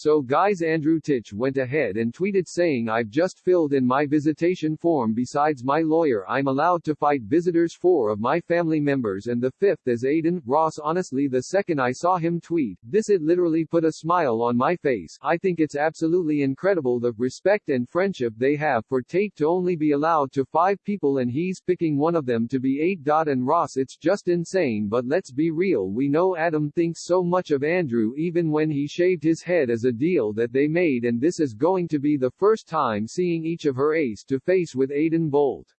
So guys Andrew Tate went ahead and tweeted saying I've just filled in my visitation form. Besides my lawyer I'm allowed to fight visitors four of my family members and the fifth is Adin, Ross. Honestly the second I saw him tweet, this it literally put a smile on my face, I think it's absolutely incredible the respect and friendship they have for Tate to only be allowed to five people and he's picking one of them to be 8. And Ross it's just insane but let's be real we know Adam thinks so much of Andrew even when he shaved his head as a deal that they made and this is going to be the first time seeing each of her ace to face with Adin Bolt.